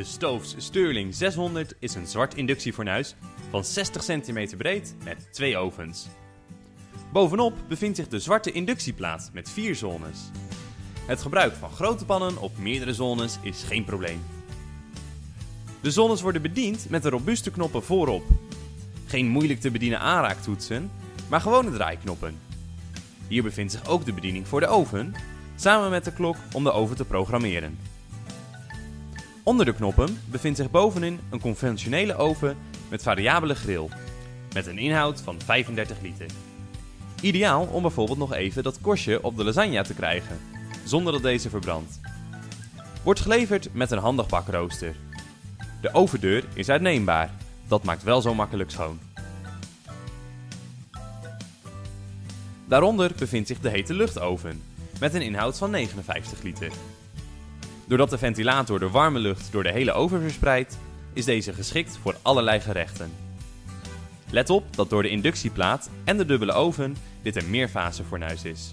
De Stoofs Sterling 600 is een zwart inductiefornuis van 60 cm breed met twee ovens. Bovenop bevindt zich de zwarte inductieplaat met vier zones. Het gebruik van grote pannen op meerdere zones is geen probleem. De zones worden bediend met de robuuste knoppen voorop. Geen moeilijk te bedienen aanraaktoetsen, maar gewone draaiknoppen. Hier bevindt zich ook de bediening voor de oven, samen met de klok om de oven te programmeren. Onder de knoppen bevindt zich bovenin een conventionele oven met variabele grill, met een inhoud van 35 liter. Ideaal om bijvoorbeeld nog even dat korstje op de lasagne te krijgen, zonder dat deze verbrandt. Wordt geleverd met een handig bakrooster. De overdeur is uitneembaar, dat maakt wel zo makkelijk schoon. Daaronder bevindt zich de hete luchtoven, met een inhoud van 59 liter. Doordat de ventilator de warme lucht door de hele oven verspreidt, is deze geschikt voor allerlei gerechten. Let op dat door de inductieplaat en de dubbele oven dit een meerfase fornuis is.